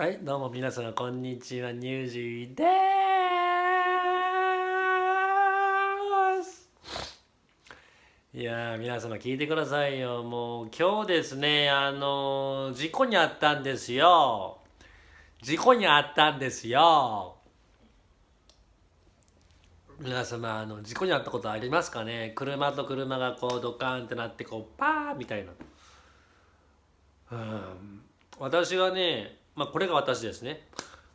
はい、どうも皆さん、こんにちは、ニュージーです。いやー、皆様聞いてくださいよ。もう、今日ですね、あのー事故にあったんですよ。事故にあったんですよ。皆様、あの、事故にあったことありますかね？車と車がこう、ドカーンってなって、こう、パーみたいな。うん私がね、まあ、これが私ですね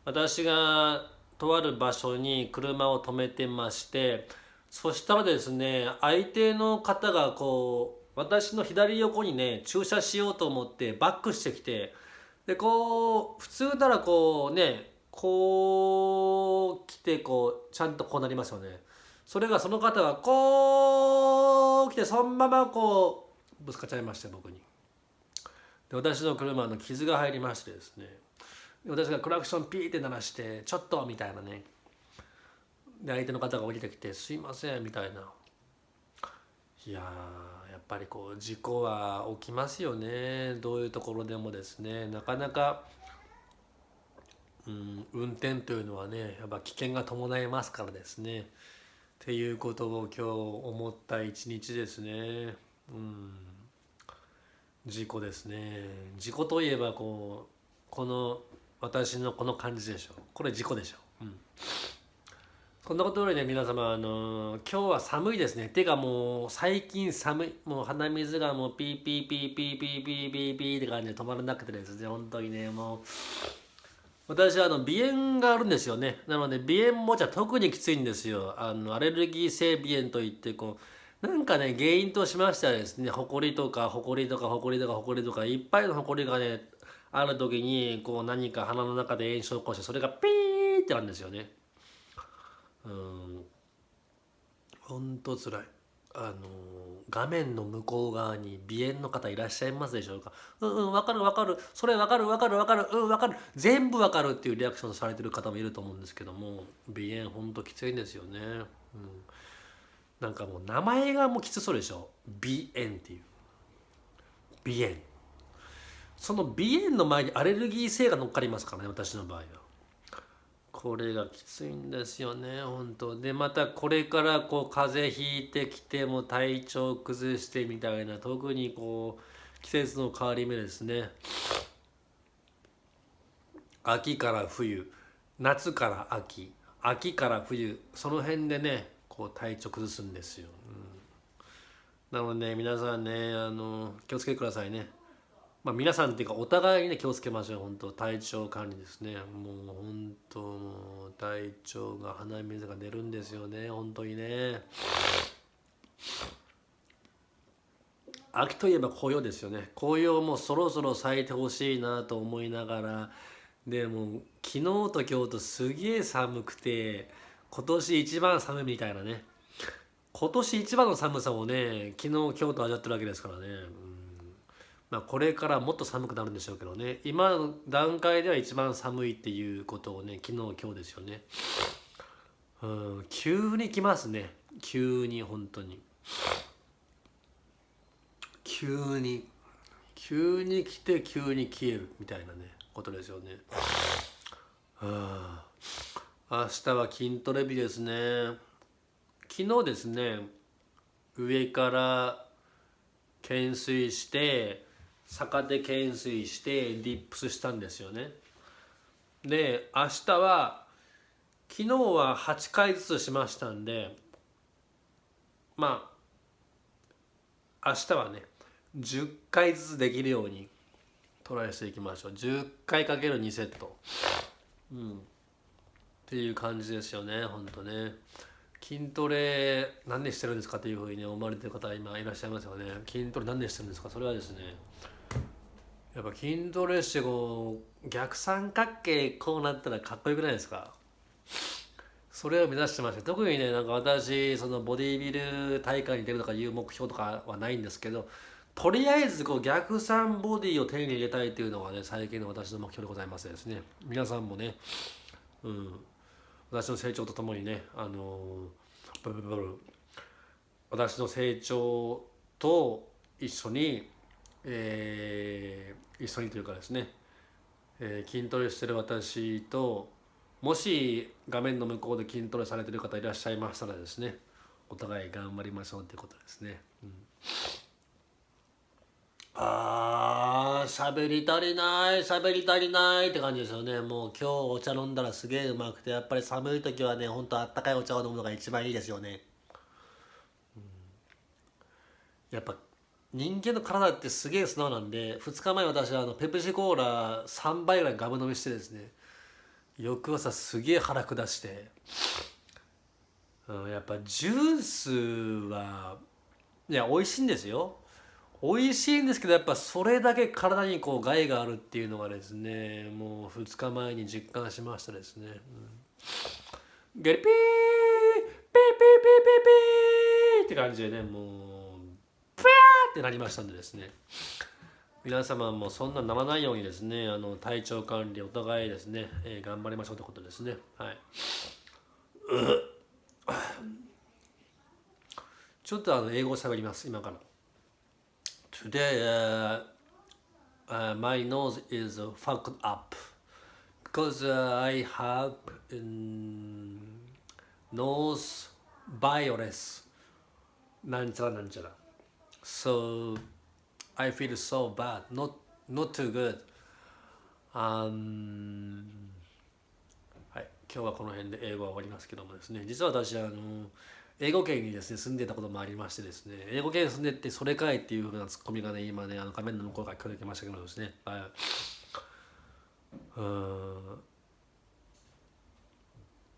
私がとある場所に車を止めてましてそしたらですね相手の方がこう私の左横にね駐車しようと思ってバックしてきてでこう普通ならこうねこう来てこうちゃんとこうなりますよねそれがその方がこう来てそのままこうぶつかっちゃいました僕に。で私の車の傷が入りましてですね。で私がクラクションピーって鳴らして「ちょっと」みたいなね。で相手の方が降りてきて「すいません」みたいな。いやーやっぱりこう事故は起きますよね。どういうところでもですね。なかなか、うん、運転というのはねやっぱ危険が伴いますからですね。っていうことを今日思った一日ですね。うん。事故ですね。事故といえばこうこの私のこの感じでしょ。これ事故でしょ、うん、そんなことよりね皆様あの今日は寒いですね。てかもう最近寒い。もう鼻水がもうピーピーピーピーピーピーピーピーって感じで止まらなくてですね。本当にねもう。私はあの鼻炎があるんですよね。なので鼻炎もじゃ特にきついんですよ。あのアレルギー性鼻炎といってこうなんかね原因としましてはですねほこりとかほこりとかほこりとかほこりとかいっぱいのほこりがねある時にこう何か鼻の中で炎症を起こしてそれがピーってなるんですよね。うん。ほんとつらい。あの画面の向こう側に鼻炎の方いらっしゃいますでしょうか？うんうんわかるわかる。それわかるわかるわかる。うんわかる。全部わかるっていうリアクションされてる方もいると思うんですけども鼻炎ほんときついんですよね。うん。なんかもう名前がもうきつそうでしょ？鼻炎っていう。鼻炎。その鼻炎の前にアレルギー性が乗っかりますからね私の場合は。これがきついんですよね本当。でまたこれからこう風邪ひいてきても体調崩してみたいな特にこう季節の変わり目ですね。秋から冬夏から秋秋から冬その辺でねこう体調崩すんですよ、うん、なので、ね、皆さんねあの気をつけてくださいね。まあ皆さんっていうかお互いにね気をつけましょう。本当体調管理ですね。もう本当もう体調が鼻水が出るんですよね。本当にね。秋といえば紅葉ですよね。紅葉もそろそろ咲いてほしいなと思いながら。でも昨日と今日とすげえ寒くて今年一番寒いみたいなね。今年一番の寒さをね昨日今日と味わってるわけですからね、まあ、これからもっと寒くなるんでしょうけどね。今の段階では一番寒いっていうことをね昨日今日ですよね。うん。急に来ますね。急に本当に。急に。急に来て急に消えるみたいなねことですよね。はあ明日は筋トレ日ですね。昨日ですね上から懸垂して逆手懸垂してディップスしたんですよね。で明日は昨日は8回ずつしましたんでまあ明日はね10回ずつできるようにトライしていきましょう。10回かける2セット。うん。っていう感じですよねほんとね。筋トレ何でしてるんですかっていうふうに、ね、思われてる方今いらっしゃいますよね。筋トレ何でしてるんですか？それはですねやっぱ筋トレしてこう逆三角形こうなったらかっこよくないですか？それを目指してまして特にねなんか私そのボディビル大会に出るとかいう目標とかはないんですけどとりあえずこう逆三ボディを手に入れたいというのがね最近の私の目標でございますですね。皆さんもねうん。私の成長とともにねあのブルブブ私の成長と一緒に、えー一緒にというかですねえー筋トレしてる私ともし画面の向こうで筋トレされてる方いらっしゃいましたらですねお互い頑張りましょうってことですね。うんあー喋り足りない喋り足りないって感じですよね。もう今日お茶飲んだらすげえうまくてやっぱり寒い時はねほんとあったかいお茶を飲むのが一番いいですよね、うん。やっぱ人間の体ってすげえ素直なんで2日前私はあのペプシコーラ3杯ぐらいガブ飲みしてですね。翌朝すげえ腹下して、うん、やっぱジュースはいや美味しいんですよ。美味しいんですけどやっぱそれだけ体にこう害があるっていうのがですねもう2日前に実感しましたですね、うん、ゲリピーピーピーピーピーピーって感じでねもうプヤーってなりましたんでですね。皆様もそんなならないようにですねあの体調管理お互いですね、えー頑張りましょうということですね。はい。ちょっとあの英語喋ります今から。Today, uh, uh, my nose is fucked up because uh, I have um, nose virus. なんちゃらなんちゃら。So I feel so bad, not not too good. Um, はい、今日はこの辺で英語は終わりますけどもですね、実は私あの英語圏にですね住んでたこともありましてですね英語圏に住んでってそれかいっていうふうなツッコミがね今ねあの画面の向こうから聞こえてきましたけどですね。うん。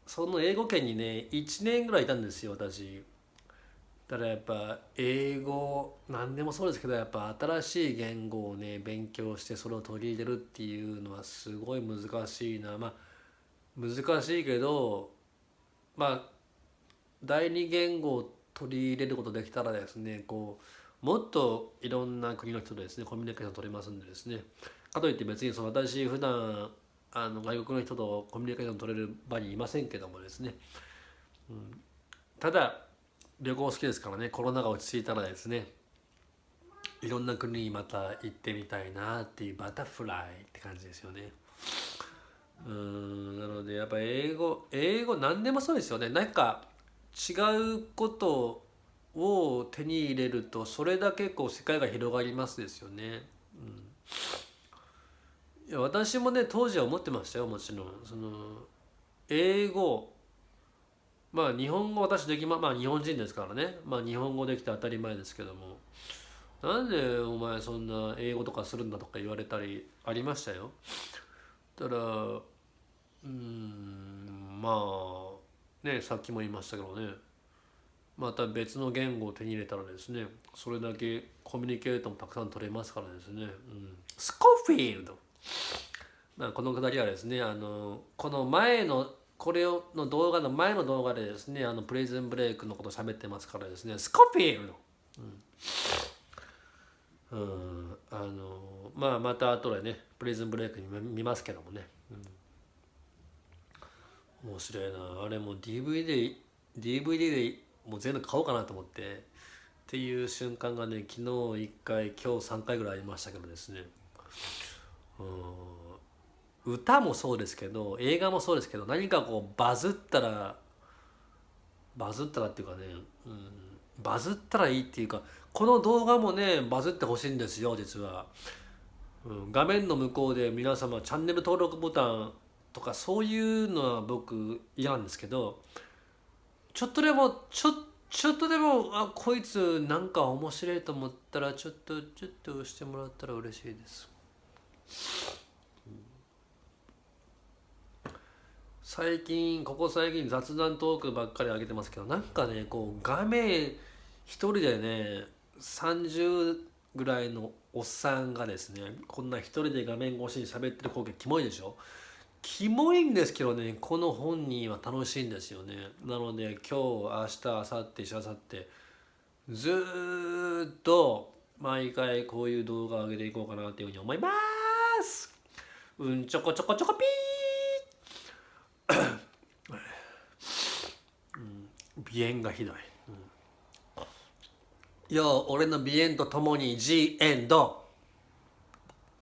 その英語圏にね1年ぐらいいたんですよ私。だからやっぱ英語何でもそうですけどやっぱ新しい言語をね勉強してそれを取り入れるっていうのはすごい難しいな。まあ難しいけどまあ第二言語を取り入れることできたらですねこうもっといろんな国の人とですねコミュニケーション取れますんでですね。かといって別にその私普段あの外国の人とコミュニケーション取れる場にいませんけどもですね、うん、ただ旅行好きですからねコロナが落ち着いたらですねいろんな国にまた行ってみたいなっていうバタフライって感じですよね。うん。なのでやっぱ英語英語何でもそうですよね。なんか違うことを手に入れるとそれだけこう世界が広がりますですよね。うん、いや私もね当時は思ってましたよもちろんその英語まあ日本語私できままあ日本人ですからねまあ日本語できて当たり前ですけどもなんでお前そんな英語とかするんだとか言われたりありましたよ。ただうんまあねさっきも言いましたけどね。また別の言語を手に入れたらですねそれだけコミュニケートもたくさん取れますからですね、うん、スコフィールド、まあ、このくだりはですねあのこの前のこれをの動画の前の動画でですねあのプレイズンブレイクのこと喋ってますからですねスコフィールド、うん。うん、あのまあまた後でねプレイズンブレイクに見ますけどもね、面白いな。あれも DVD, DVD でもう全部買おうかなと思ってっていう瞬間がね昨日1回今日3回ぐらいありましたけどですね。うん。歌もそうですけど映画もそうですけど何かこうバズったらバズったらっていうかね、うん、バズったらいいっていうかこの動画もねバズってほしいんですよ実は、うん、画面の向こうで皆様チャンネル登録ボタンとかそういうのは僕嫌なんですけどちょっとでもちょちょっとでもあこいつなんか面白いと思ったらちょっとちょっとしてもらったら嬉しいです、最近ここ最近雑談トークばっかり上げてますけどなんかねこう画面一人でね30ぐらいのおっさんがですねこんな一人で画面越しに喋ってる光景キモいでしょ？キモいんですけどねこの本人は楽しいんですよね。なので今日明日明後日しあさってずっと毎回こういう動画を上げていこうかなっていうふうに思います。うんちょこちょこちょこピー、うん、鼻炎がひどい、うん、よ俺の鼻炎とともに G エンド